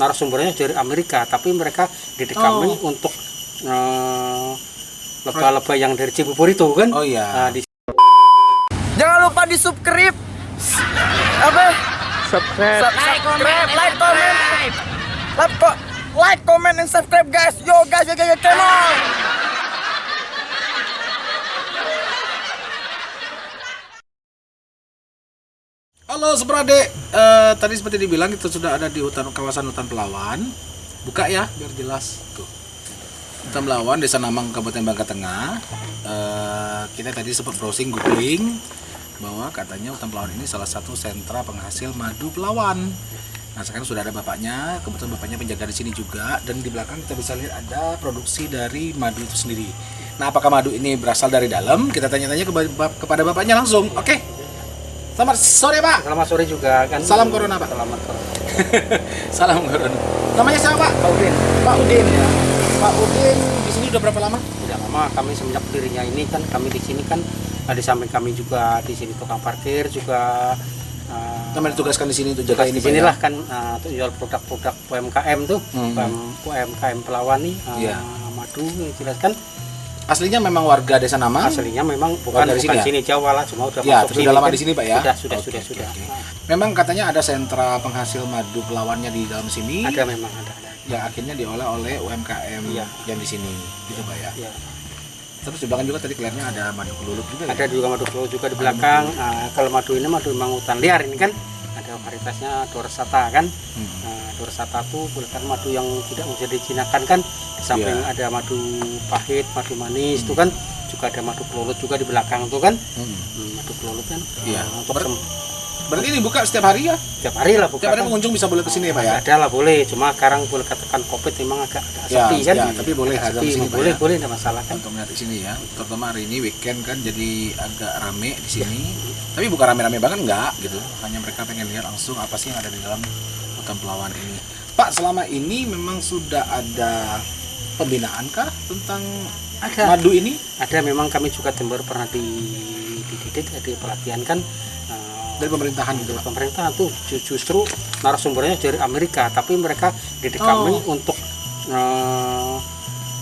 narasumbernya dari Amerika tapi mereka didik kami Oh. untuk eh, lebah-lebah yang dari Cibubur itu kan Oh iya. Nah, di Jangan lupa di subscribe. Apa? Subscribe. Like, comment, like, comment. Like, ko- like, comment, and subscribe, guys. Yo, guys, yo, yo, yo, come Halo Sebrade, Eh, tadi seperti dibilang kita sudah ada di hutan kawasan hutan Pelawan. Buka ya, biar jelas. Tuh. Hutan Pelawan, Desa Namang, Kabupaten Bangka Tengah. Eh, kita tadi sempat browsing, googling bahwa katanya hutan Pelawan ini salah satu sentra penghasil madu Pelawan. Nah sekarang sudah ada bapaknya, kebetulan bapaknya penjaga di sini juga, dan di belakang kita bisa lihat ada produksi dari madu itu sendiri. Nah apakah madu ini berasal dari dalam? Kita tanya-tanya kepada, kepada bapaknya langsung. Oke, selamat sore pak. selamat sore juga kan Salam corona, Pak. selamat corona Salam Corona. Namanya siapa Pak? Pak Udin Pak Udin ya. Pak Udin di sini udah berapa lama? tidak lama kami semenjak dirinya ini kan kami di sini kan nah, di samping kami juga di sini tukang parkir juga eh, Kami ditugaskan di sini untuk jaga ini sinilah ya? kan uh, jual produk-produk UMKM tuh. UM- UMKM Pelawan nih uh, Iya. madu yang jelas kan Aslinya memang warga Desa Namang. aslinya memang bukan dari bukan sini sini, Jawa lah cuma udah Ya, masuk tapi udah lama kan. di sini, Pak, ya? sudah sudah Oke, sudah oke, sudah oke. Nah, Memang katanya ada sentra penghasil madu Pelawannya di dalam sini. ada memang ada ada Yang akhirnya diolah oleh UMKM Iya. yang di sini, gitu Pak ya. ya. Terus di belakang juga tadi kelihatannya ada madu kelulut juga. ada ya? juga madu Pulau juga di belakang Uh, kalau madu ini madu memang hutan liar ini kan ada varietasnya dorsata kan Hmm. Nah, dorsata tuh bukan madu yang tidak bisa dijinakan kan di samping Iya. ada madu pahit madu manis itu kan juga ada madu kelulut juga di belakang tuh kan Hmm. Hmm, madu kelulut kan Iya. Nah, untuk Ber- Berarti ini buka setiap hari ya? tiap hari lah buka Setiap hari kan. pengunjung bisa boleh ke sini ya Pak ya? ada lah boleh. Cuma sekarang boleh katakan covid memang agak, agak Ya, sepi kan? ya, tapi boleh Agak sepi, di sini, Pak, boleh ya? boleh tidak masalah kan? Untuk melihat di sini ya. Terutama hari ini weekend kan jadi agak rame di sini. Tapi bukan rame-rame banget enggak gitu. Hanya mereka pengen lihat langsung apa sih yang ada di dalam hutan pelawan ini. Pak selama ini memang sudah ada pembinaan kah tentang ada. madu ini? Ada memang kami juga timur pernah di dididik di pelatihan kan. Eh, dari pemerintahan gitu. Dari Pak pemerintah tuh ju- justru narasumbernya dari Amerika tapi mereka didik Oh. kami untuk eh,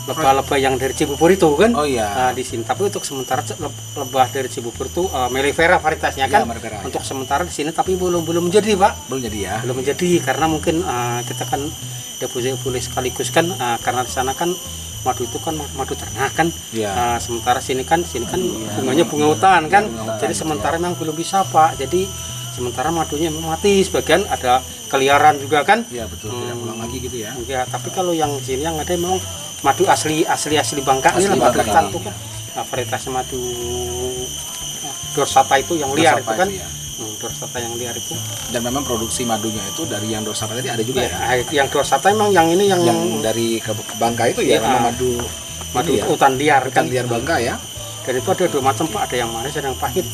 lebah-lebah yang dari Cibubur itu kan? Oh iya. Nah, di sini. Tapi untuk sementara lebah dari Cibubur itu uh, melifera varietasnya Ya, kan? Margara, untuk sementara di sini tapi belum belum menjadi pak. Belum jadi ya. Belum menjadi karena mungkin uh, kita kan tidak boleh boleh sekaligus kan? Uh, karena di sana kan madu itu kan ma- madu ternak kan Iya. Uh, sementara sini kan sini kan Iya. bunganya bunga hutan kan bunga hutan, jadi sementara memang belum bisa pak jadi sementara madunya memang mati sebagian ada keliaran juga kan Iya betul tidak Hmm. pulang lagi gitu ya Ya, tapi kalau yang sini yang ada memang madu asli asli asli Bangka Asli ini lah madu Bangka ya. kan. Nah, varietasnya madu nah, dorsata itu yang liar itu Dorsapa kan. itu ya. Dorsata yang liar itu. dan memang produksi madunya itu dari yang dorsapa tadi ada juga ya, Nah, yang dorsata memang yang ini yang, yang dari ke Bangka itu ya nama madu madu ya, hutan liar hutan liar Bangka ya Dan itu ada dua macam Pak, ada yang manis ada yang pahit.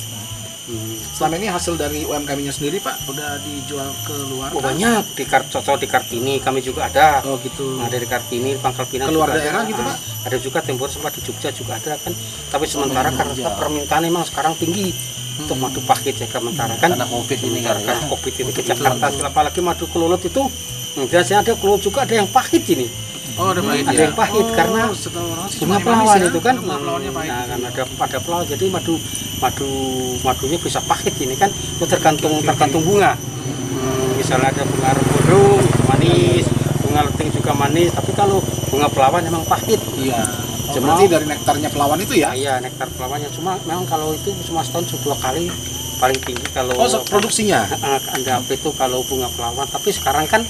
Hmm. selama ini hasil dari UMKM-nya sendiri Pak udah dijual ke luar Oh, banyak di Kar cocok di Kartini kami juga ada. Oh gitu. Nah, dari Kartini, Pangkal Pinang Keluar daerah ada. gitu, Pak? Ada juga Tembur sempat di Jogja juga ada kan. Tapi sementara memang karena permintaan memang sekarang tinggi untuk madu pahit ya sementara kan. Karena COVID ini Sementara ya. Covid ini ke Jakarta, apalagi madu kelulut itu hmm, biasanya ada kelulut juga ada yang pahit ini. Oh ada pahit ada ya? yang pahit Oh, karena Bunga pelawan ya. itu kan. Bunga pelawannya pahit. Nah, kan ada ada pelawan jadi madu madu madunya bisa pahit ini kan itu tergantung tergantung bunga. Hmm, misalnya ada bunga rembodong manis, bunga leting juga manis, tapi kalau bunga pelawan memang pahit. Iya. Cuma- berarti dari nektarnya pelawan itu ya? Ya, iya nektar pelawannya cuma memang kalau itu cuma setahun dua kali paling tinggi kalau Oh, so- produksinya. Eh, anda apa itu kalau bunga pelawan tapi sekarang kan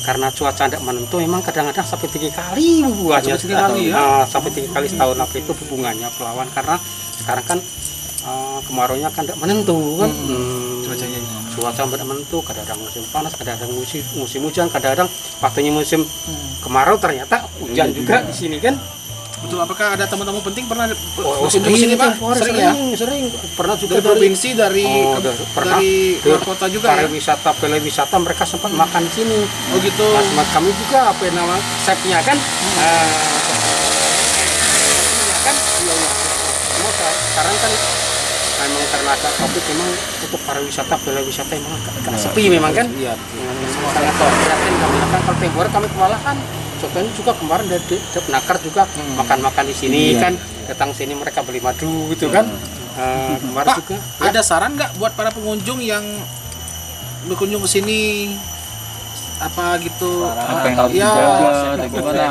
karena cuaca tidak menentu memang kadang-kadang sampai tiga kali buahnya Sampai tiga kali ya? Eh, sampai tiga kali setahun apa itu bunganya pelawan karena sekarang kan eh, kemaraunya kan tidak menentu kan Hmm, Cuacanya juga menentu. cuaca tidak menentu kadang-kadang musim panas kadang-kadang musim musim hujan kadang-kadang waktunya musim kemarau ternyata hujan Iya juga juga. di sini kan Betul. Apakah ada tamu-tamu penting pernah Oh, berkunjung ke sini Pak? Sering ya? sering pernah juga Dari provinsi, dari Oh, ke- dari- pernah. dari Dari luar kota juga ya? pariwisata wisata mereka sempat makan di sini Oh gitu. Nah, kami juga apa nama chefnya kan eh, iya kan iya, iya. Sekarang kan memang karena ada covid memang untuk pariwisata bela wisata memang agak, agak sepi memang kan? Iya. memang sangat prihatin kami kan kalau hari kami kewalahan contohnya juga kemarin dari penakar juga makan-makan di sini kan datang sini mereka beli madu gitu kan. Eh, kemarin Pak, juga ada saran nggak buat para pengunjung yang berkunjung ke sini? Apa gitu? Apa yang harus ya gimana?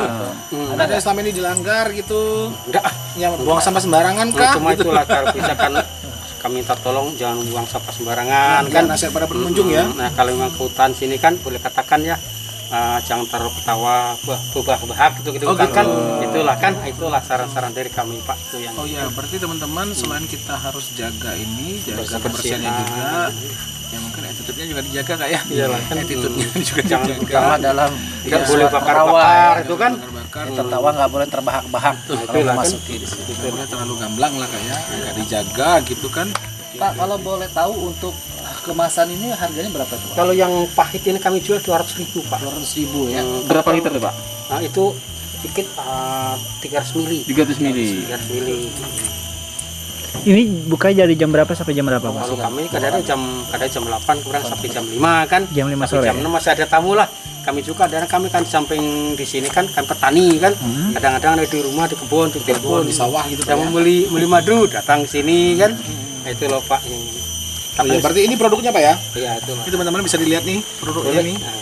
Hmm. ada yang selama ini dilanggar gitu? Enggak ya buang sampah sembarangan Nah, kah? cuma itulah kalau bisa kan kami minta tolong jangan buang sampah sembarangan kan kan nasihat para pengunjung ya nah kalau memang ke hutan sini kan boleh katakan ya eh, jangan taruh ketawa bah bahak gitu gitu Oh, kan, gitu. kan itulah kan itulah saran-saran dari kami pak itu yang Oh ya, berarti teman-teman selain kita harus jaga ini, jaga Kebersihan. kebersihannya juga, ya mungkin attitude-nya juga dijaga kak ya? Iyalah, kan. attitude-nya juga Jangan dijaga. Terutama dalam iya, boleh bakar-bakar itu kan Bakar-bakar, tertawa nggak boleh terbahak-bahak kalau kan. memasuki di sini. terlalu gamblang lah kak ya, nggak dijaga gitu kan? pak kalau boleh tahu untuk kemasan ini harganya berapa tuh pak kalau yang pahit ini kami jual 200 ribu pak dua ratus ribu ya Hmm, Berapa liter tuh Pak? nah itu sedikit eh, 300 mili 300 mili. 300 mili Ini bukanya dari jam berapa sampai jam berapa, Pak? kalau kami kadang jam kadang jam 8 kurang sampai jam 5 kan Jam 5 Tapi sore. jam 6 masih ada tamu lah kami juga dan kami kan di samping di sini kan kan petani kan Hmm. kadang-kadang ada di rumah di kebun di kebun Di sawah gitu yang pak ya? membeli beli madu datang ke sini kan nah, itu loh pak yang Oh, iya, berarti ini produknya pak ya? ya itu loh Ini teman-teman bisa dilihat nih produknya Boleh. nih. Nah,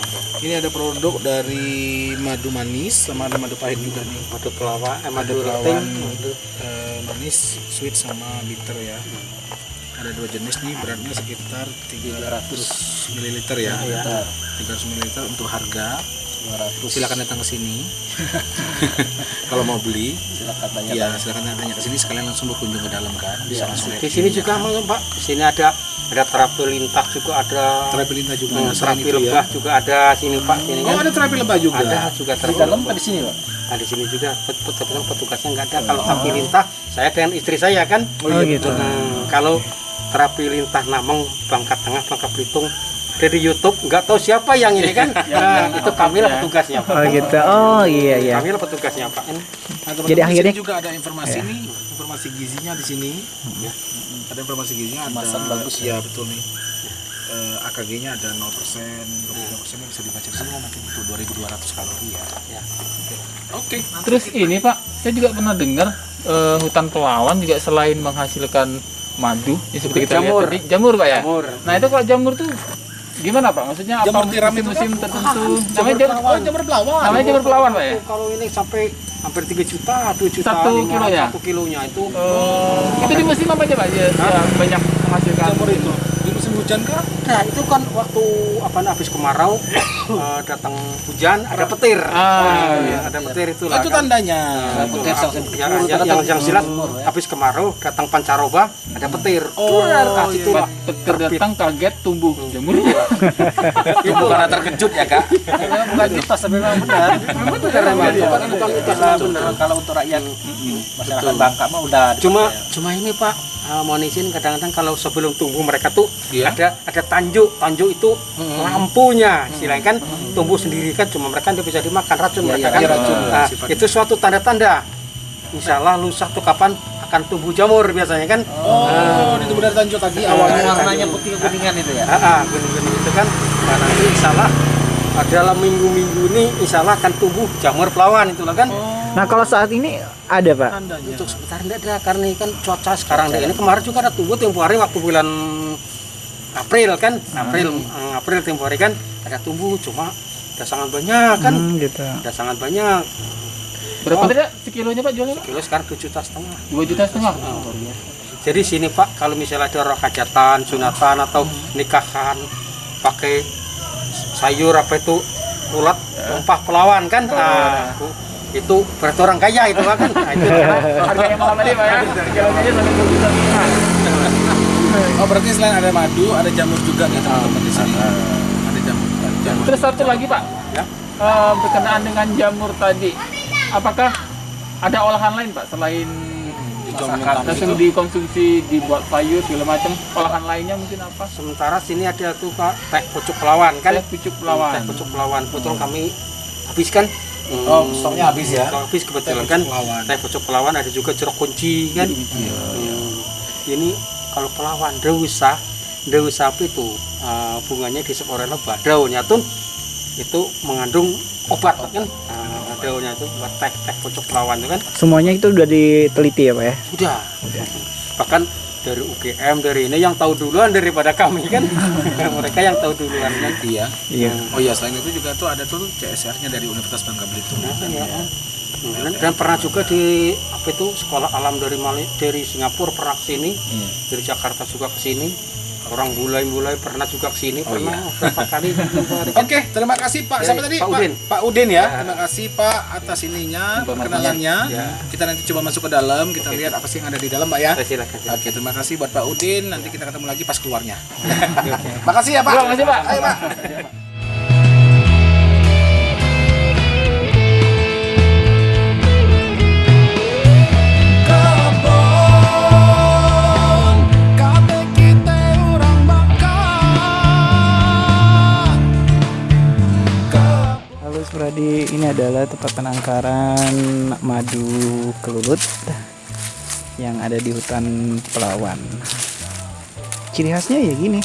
Ini ada produk dari madu manis sama ada madu pahit juga nih. madu pelawak eh, madu pelawan. madu Eh, manis, sweet sama bitter ya. Ada dua jenis nih, beratnya sekitar 300 ml ya. Iya. 300 ml untuk harga 200. Silakan datang ke sini. Kalau mau beli, silakan tanya ya silakan tanya ke sini sekalian langsung berkunjung ke dalam kan. Bisa langsung lihat di sini juga. Mang, pak di sini ada ada terapi lintah juga ada terapi lintah juga Hmm, terapi lebah ya. juga ada sini pak sini Oh, kan ada terapi lebah juga. ada juga di terapi dalam lebah. apa di sini pak Nah, di sini juga pet- pet- pet- petugasnya nggak ada. Kalau terapi lintah, saya dengan istri saya kan. Oh, gitu. Hmm, kalau terapi lintah Nameng, Bangka Tengah, Bangka Belitung, dari YouTube, nggak tahu siapa yang ini kan. Nah, itu kami lah petugasnya. Pak. Oh gitu. Oh iya iya. Kami lah petugasnya Pak. Ini Nah, Jadi di akhirnya- juga ada informasi nih, informasi gizinya di sini. Ya. Ada informasi gizinya ada Kemasan bagus ya. betul nih. Eh, AKG-nya ada 0%, 25% bisa dibaca di sini nanti itu 2200 kalori ya. Ya. Oke. Terus ini Pak, saya juga pernah dengar eh, hutan pelawan juga selain menghasilkan madu, ya seperti kita Jamur. lihat tadi, jamur Pak ya. Jamur. Nah itu kalau jamur tuh gimana Pak? Maksudnya apa Jamur tiram itu musim-musim kan? tertentu? Namanya jamur, Oh, jamur pelawan. namanya jamur pelawan Pak ya. Kalau ini sampai hampir 3 juta, 2 juta, Satu kilonya? Satu kilonya itu. Oh, itu di musim apa aja Pak? Ya, ya, banyak menghasilkan. Jamur itu hujan kah? Nah, itu kan waktu apa habis kemarau eh, datang hujan ada petir. Ah, Nah, iya. ada petir itu Oh, lah. itu kan. tandanya. Nah, itu petir sampai yang, yang, datang yang, yang jamur, ya. habis kemarau datang pancaroba ada petir. Oh, iya. itu lah. Petir datang kaget tumbuh jamur. Itu karena terkejut ya, Kak. Bukan mitos tapi memang benar. Memang benar. Bukan mitos, memang benar. Kalau untuk rakyat masyarakat Bangka mah udah Cuma cuma ini Pak, uh, mohon izin kadang-kadang kalau sebelum tumbuh mereka tuh Iya. ada ada tanjuk, tanjuk itu lampunya, istilahnya kan tumbuh sendiri kan cuma mereka dia bisa dimakan racun mereka kan. iya, racun, Nah, sifatnya. itu suatu tanda-tanda. Insya Allah lusa tuh kapan akan tumbuh jamur biasanya kan. Oh, itu benar tanjung tadi Ah, awalnya. warnanya putih kekuningan itu ya. Ah, ah, benih-benih itu kan. Nah, nanti insya Allah uh, dalam minggu-minggu ini insya Allah akan tumbuh jamur pelawan itulah kan. Nah kalau saat ini ada Pak. Tandanya. Untuk sebentar enggak ada karena ini kan cuaca sekarang deh. Ini kemarin juga ada tumbuh tempo hari waktu bulan April kan, April eh, April tempo hari kan ada tumbuh cuma udah sangat banyak kan, Hmm, gitu. udah sangat banyak. Berapa tadi Pak, sekilonya Pak jualnya Pak? Kilo sekarang 2 juta setengah. Dua juta setengah. Jadi sini Pak kalau misalnya ada orang hajatan, sunatan atau nikahan pakai sayur apa itu ulat rempah pelawan kan, nah, itu berarti orang kaya itu kan. Nah, itu Harganya mahal tadi Pak ya. Oh, berarti selain ada madu, ada jamur juga nih teman-teman di sini. Ada jamur. jamur. Terus satu lagi Pak, Ya. Eh, berkenaan dengan jamur tadi, apakah ada olahan lain Pak selain Masakan langsung dikonsumsi dibuat sayur segala macam olahan lainnya mungkin apa? sementara sini ada tuh Pak teh pucuk pelawan kan. Teh pucuk pelawan. teh pucuk pelawan kebetulan kami habiskan Oh, stoknya habis ya? stok habis kebetulan Teh kan pucuk pelawan. teh pucuk pelawan ada juga jeruk kunci kan Hmm. ini kalau pelawan dewisa dewisa itu eh, bunganya disep oleh lebah daunnya tuh itu mengandung obat kan nah, daunnya itu buat teh teh pucuk pelawan itu kan Semuanya itu udah diteliti ya Pak ya? sudah bahkan dari UGM dari ini yang tahu duluan daripada kami kan mereka yang tahu duluan kan Iya. Iya. Oh iya, selain itu juga tuh ada tuh CSR-nya dari Universitas Bangka Belitung. Nah, kan ya. Hmm, dan, dan pernah juga di apa itu sekolah alam dari Mali dari Singapura pernah ke sini Hmm. dari Jakarta juga ke sini orang bulai-bulai pernah juga ke sini Oh, pernah iya. berapa kali Oke, terima kasih Pak. Ya, Siapa tadi? Pak Udin. Pak Udin ya. Terima kasih Pak atas ininya, perkenalannya. Ya. Kita nanti coba masuk ke dalam, kita lihat apa sih yang ada di dalam, Pak ya. silakan. Oke, terima kasih buat Pak Udin. Nanti kita ketemu lagi pas keluarnya. Makasih ya, Pak. Terima kasih, Pak. Ayo, Pak. Supradi, ini adalah tempat penangkaran madu kelulut yang ada di hutan Pelawan. Ciri khasnya ya gini.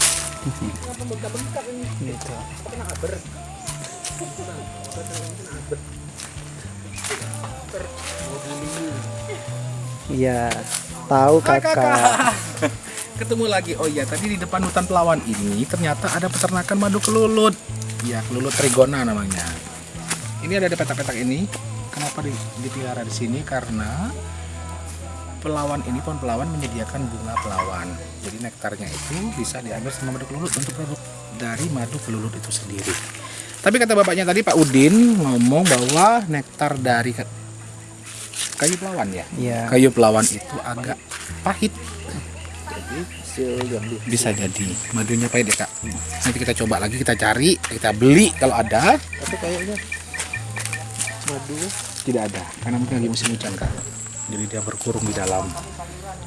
gitu. Iya, tahu kakak. Ketemu lagi. Oh iya, tadi di depan hutan Pelawan ini ternyata ada peternakan madu kelulut. Ya, kelulut trigona namanya. Ini ada di petak-petak ini. Kenapa di- dipelihara di sini? Karena pelawan ini pohon pelawan menyediakan bunga pelawan. Jadi nektarnya itu bisa diambil sama madu kelulut untuk produk dari madu kelulut itu sendiri. Tapi kata bapaknya tadi Pak Udin ngomong bahwa nektar dari kayu pelawan ya. Iya. Kayu pelawan itu agak pahit. Bisa jadi madunya pahit ya kak. Nanti kita coba lagi kita cari, kita beli kalau ada. Tapi kayaknya madu tidak ada karena mungkin lagi musim hujan kak. Jadi dia berkurung di dalam.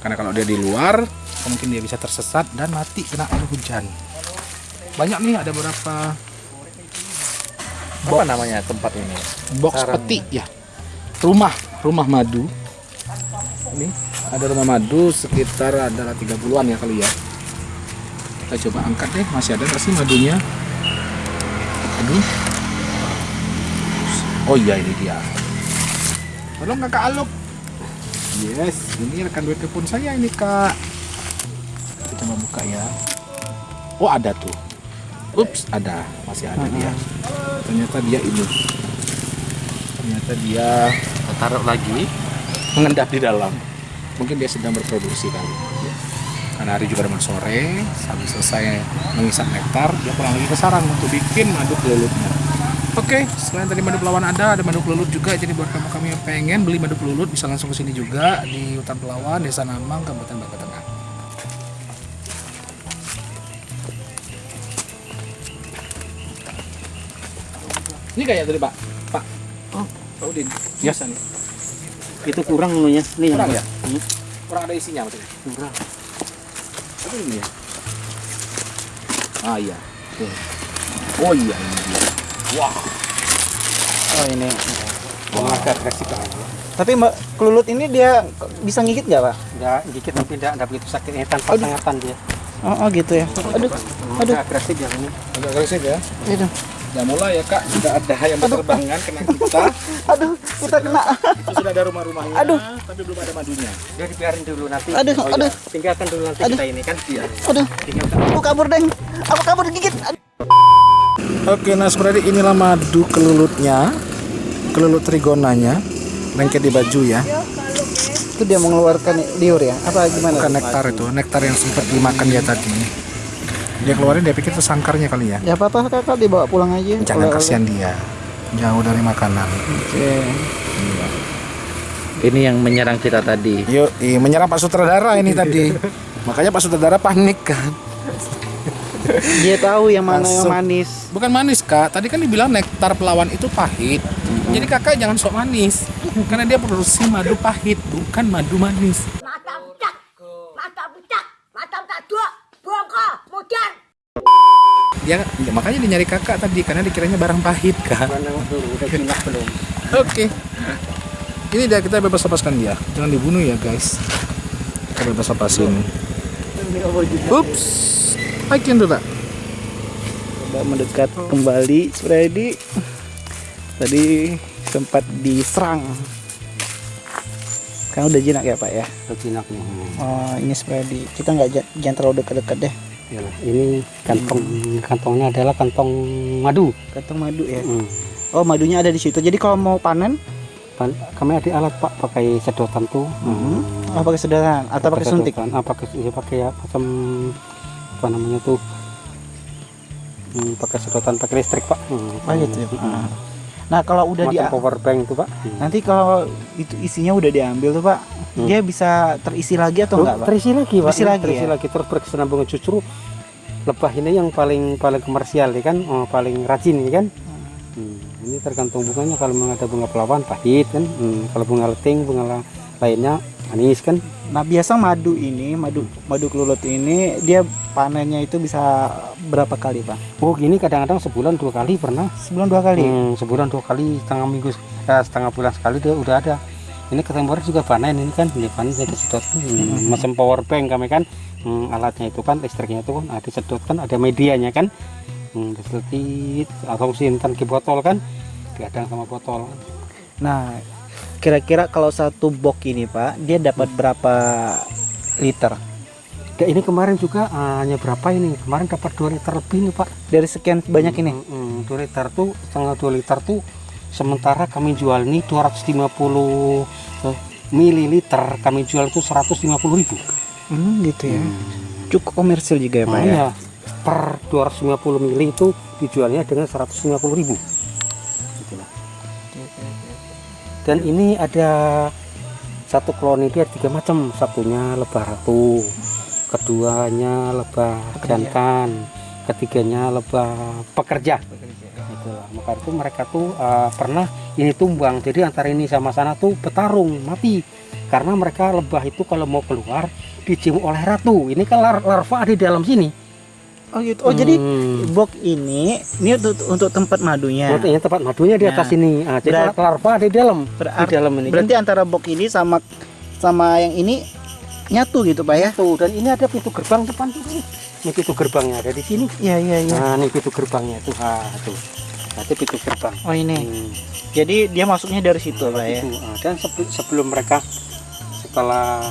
Karena kalau dia di luar, mungkin dia bisa tersesat dan mati kena air hujan. Banyak nih ada beberapa Apa namanya tempat ini? box peti ya rumah rumah madu ini ada rumah madu sekitar adalah 30-an ya kali ya kita coba angkat deh masih ada nggak sih madunya aduh oh iya ini dia. Tolong kakak aluk yes ini rekan duit telepon saya ini kak. Kita coba buka ya. Oh ada tuh. Ups ada. Masih ada dia. Ternyata dia ini. Ternyata dia Taruh lagi. mengendap di dalam. Mungkin dia sedang berproduksi kali. Karena hari juga udah sore habis selesai mengisap nektar dia pulang lagi ke sarang untuk bikin madu kelulutnya Oke, selain tadi madu pelawan ada, ada madu kelulut juga. Jadi buat kamu kami yang pengen beli madu kelulut bisa langsung ke sini juga di hutan Pelawan, Desa Namang, Kabupaten Bangka Tengah. Ini kayak tadi Pak, Pak. Oh, Pak Udin. Biasa nih. itu kurang nih nih Kurang ya? Hmm, Kurang ada isinya maksudnya. kurang Apa ini ya? Ah iya. Tuh. Oh iya. Wah. Oh ini. Wah. agak agresif kan Tapi Mbak kelulut ini dia bisa ngigit nggak Pak? enggak dikit tapi enggak enggak begitu sakit ini tanpa sengatan dia Oh, oh gitu ya. Aduh, aduh, Agak agresif yang ini Agak agresif ya. aduh, Ya mulai ya kak, sudah ada yang berterbangan kena kita. aduh, kita kena. Itu sudah ada rumah-rumahnya, Aduh. tapi belum ada madunya. dia dibiarin dulu nanti Aduh, Oh, iya. aduh. tinggalkan dulu nanti Aduh. kita ini kan iya Aduh, tinggalkan aku kabur deng. Aku kabur gigit. Aduh. Oke, nah sebenarnya inilah madu kelulutnya, kelulut trigonanya, lengket di baju ya. Itu dia mengeluarkan liur ya? Apa gimana? Bukan nektar itu, nektar yang sempat dimakan dia tadi. Dia keluarin dia pikir itu sangkarnya kali ya. Ya apa-apa kakak dibawa pulang aja. Jangan kasihan dia, jauh dari makanan. Oke. Ini yang menyerang kita tadi. Yuk, menyerang Pak Sutradara ini tadi. Makanya Pak Sutradara panik kan. Dia tahu yang mana yang Masuk. manis. Bukan manis kak, tadi kan dibilang nektar pelawan itu pahit. Jadi kakak jangan sok manis, karena dia produksi madu pahit, bukan madu manis. mata budak mata budak mata budak dua bongko modern Dia ya, makanya dia nyari kakak tadi karena dikiranya barang pahit kak. mana dulu udah jinak belum Oke, ini dia kita bebas lepaskan dia, jangan dibunuh ya guys. Kita bebas lepasin. Ups. I can do that. Coba mendekat kembali Freddy. Tadi sempat diserang. Kan udah jinak ya Pak ya. Berjinak nih. Oh ini Freddy. Kita nggak ja- jangan terlalu dekat-dekat deh. Ya, ini kantong kantongnya adalah kantong madu. Kantong madu ya. Hmm. Oh madunya ada di situ. Jadi kalau mau panen, Pan- Kami ada alat pak pakai sedotan tuh. Hmm. oh pakai sedotan atau pakai suntik. sedotan. Ah, pakai ya, pakai ya macam apa namanya tuh? Hmm, pakai sedotan pakai listrik pak. Hmm. Oh gitu ya. Hmm. Nah kalau udah Macam dia power bank tuh pak. Hmm. nanti kalau itu isinya udah diambil tuh Pak, Hmm. dia bisa terisi lagi atau Oh, enggak Pak? terisi lagi pak. Terisi lagi terisi ya? lagi terus berkesinambungan justru lebah ini yang paling paling komersial ya kan, oh, paling rajin ya kan. Hmm, ini tergantung bunganya kalau memang ada bunga pelawan pahit kan, hmm, kalau bunga leting bunga la- lainnya manis kan. Nah biasa madu ini, madu madu kelulut ini dia panennya itu bisa berapa kali Pak? Oh gini kadang-kadang sebulan dua kali pernah. Sebulan dua kali. Hmm, sebulan dua kali setengah minggu eh, setengah bulan sekali dia udah ada. Ini ketemporan juga panen ini kan, dia panen saya sedot hmm, macam power bank kami kan, hmm, alatnya itu kan listriknya itu kan ada sedot kan, ada medianya kan, hmm, disedotin atau simpan ke botol kan, diadang sama botol. Nah kira-kira kalau satu box ini Pak, dia dapat berapa liter? Ya, ini kemarin juga ah, hanya berapa ini? Kemarin dapat 2 liter lebih nih pak. Dari sekian banyak ini? Hmm, hmm, 2 liter tuh setengah 2 liter tuh sementara kami jual ini 250 eh, mililiter kami jual itu 150 ribu. Hmm, gitu ya. Cukup komersil juga ya Pak ya. Iya, per 250 mili itu dijualnya dengan 150 ribu. Dan ini ada satu koloni dia tiga macam, satunya lebah ratu, keduanya lebah jantan, ketiganya lebah pekerja. Itulah. Maka itu mereka tuh eh, pernah ini tumbang, jadi antara ini sama sana tuh petarung mati karena mereka lebah itu kalau mau keluar dicium oleh ratu. Ini kan lar- larva di dalam sini. Oh gitu. Oh jadi Hmm. box ini ini untuk, untuk tempat madunya. Ini tempat madunya di Nah, atas ini. Ah, jadi berat- larva di dalam. Berarti- di dalam ini. Berarti antara box ini sama sama yang ini nyatu gitu Pak ya? Tuh, dan ini ada pintu gerbang depan tuh. Ini pintu gerbangnya ada di sini. Iya iya iya. Nah, ini pintu gerbangnya tuh. Ah, tuh. Nanti pintu gerbang. Oh ini. Hmm. Jadi dia masuknya dari situ Pak ya. Itu. Ah, dan sebelum mereka setelah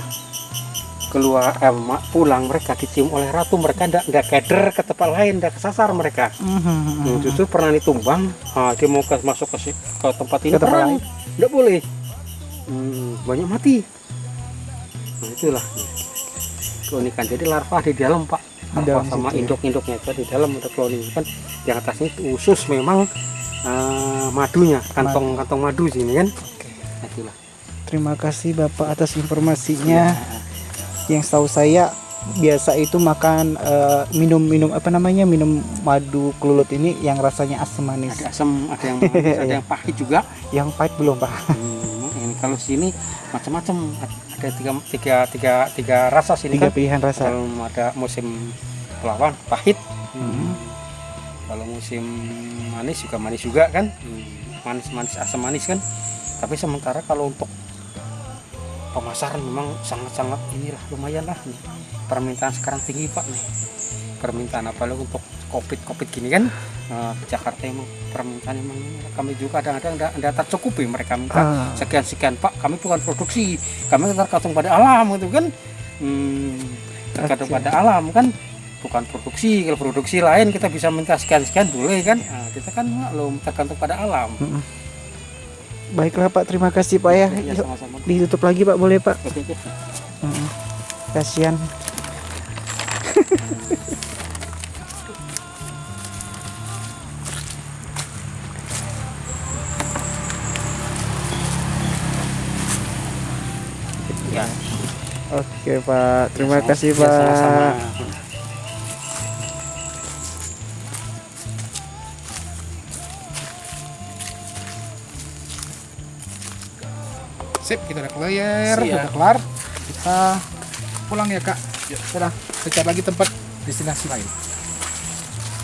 keluar eh, pulang mereka dicium oleh ratu mereka ndak ndak keder ke tempat lain ndak kesasar mereka. Mhm. Hmm, justru pernah ditumbang. Ah, dia mau ke, masuk ke, ke tempat ini Ke tempat lain. nggak boleh. Hmm, banyak mati. Nah itulah. Keunikan. Jadi larva di dalam pak. Larva sama ya. induk-induknya itu di dalam ada koloni kan di atasnya itu khusus memang eh, madunya kantong kantong madu sini kan? Nah, itulah. Terima kasih Bapak atas informasinya. Yang tahu saya biasa itu makan eh, minum-minum apa namanya minum madu kelulut ini yang rasanya asam manis. ada asam ada yang manis ada yang pahit juga Yang pahit belum Pak? Hmm, ini kalau sini macam-macam ada tiga, tiga, tiga, tiga rasa sini Tiga kan pilihan rasa. kalau ada musim pelawan pahit Hmm. kalau musim manis juga manis juga kan manis manis asam manis kan tapi sementara kalau untuk pemasaran memang sangat-sangat inilah lumayan lah nih. Permintaan sekarang tinggi pak nih. Permintaan apalagi untuk covid covid gini kan? Eh, Jakarta emang permintaan emang kami juga kadang-kadang tidak tercukupi mereka minta Ah. sekian sekian pak kami bukan produksi. Kami tergantung pada alam gitu kan? Hmm, tergantung Oke. pada alam kan? Bukan produksi. Kalau produksi lain kita bisa minta sekian sekian boleh kan? Nah, kita kan maklum tergantung pada alam Baiklah Pak, terima kasih Pak ya. ya Yuk, sama-sama ditutup lagi Pak, boleh Pak? oke oke Mm-mm. Kasihan. ya Oke Pak, terima sama- kasih ya, Pak. sama-sama. sip kita udah clear Siap. udah kelar. Kita pulang ya kak. Sudah, udah kita lagi tempat destinasi lain.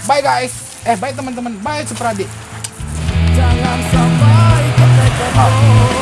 Bye guys. Eh bye teman-teman. Bye Supradi jangan sampai ketemu oh.